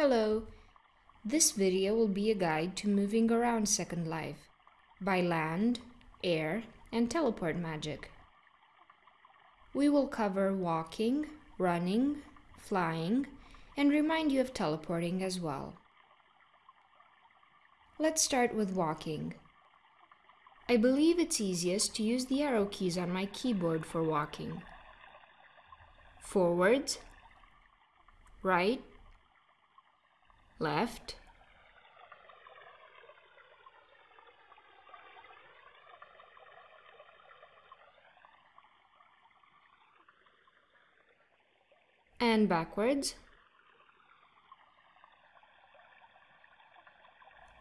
Hello! This video will be a guide to moving around Second Life by land, air, and teleport magic. We will cover walking, running, flying, and remind you of teleporting as well. Let's start with walking. I believe it's easiest to use the arrow keys on my keyboard for walking. Forwards, right, left, and backwards.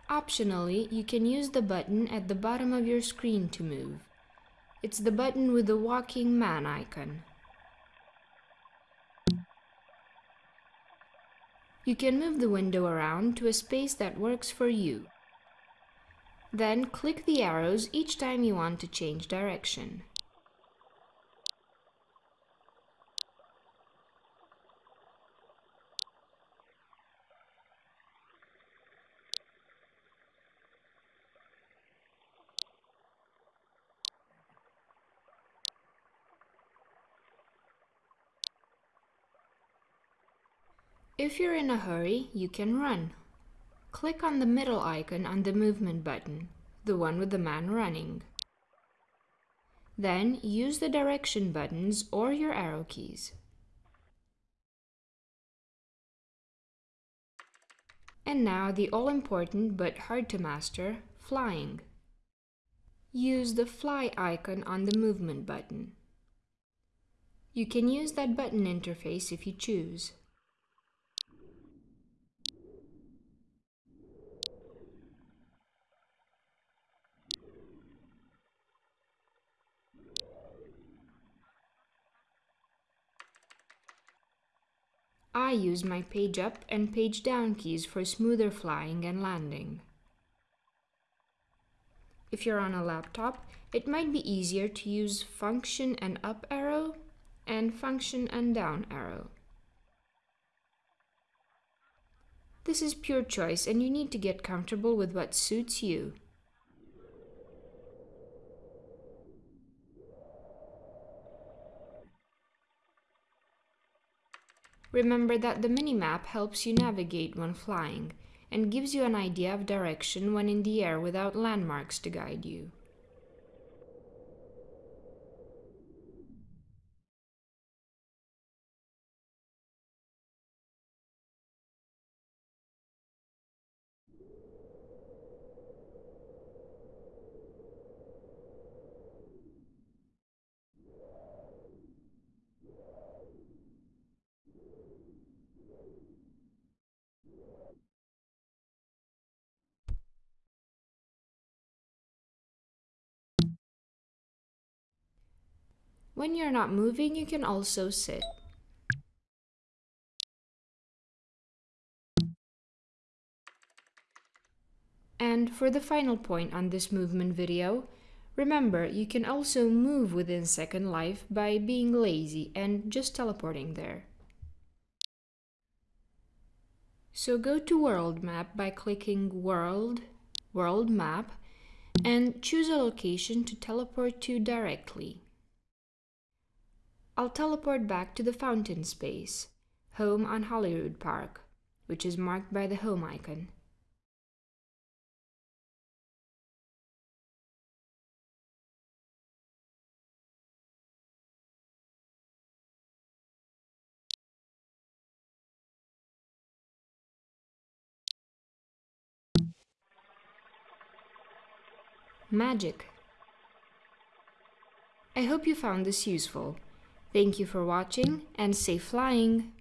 Optionally, you can use the button at the bottom of your screen to move. It's the button with the walking man icon. You can move the window around to a space that works for you. Then click the arrows each time you want to change direction. If you're in a hurry, you can run. Click on the middle icon on the movement button, the one with the man running. Then use the direction buttons or your arrow keys. And now the all-important but hard to master, flying. Use the fly icon on the movement button. You can use that button interface if you choose. I use my page up and page down keys for smoother flying and landing. If you're on a laptop, it might be easier to use function and up arrow and function and down arrow. This is pure choice and you need to get comfortable with what suits you. Remember that the minimap helps you navigate when flying and gives you an idea of direction when in the air without landmarks to guide you. When you're not moving, you can also sit. And for the final point on this movement video, remember you can also move within Second Life by being lazy and just teleporting there. So go to World Map by clicking World, World Map, and choose a location to teleport to directly. I'll teleport back to the fountain space, home on Holyrood Park, which is marked by the home icon. Magic. I hope you found this useful. Thank you for watching and safe flying!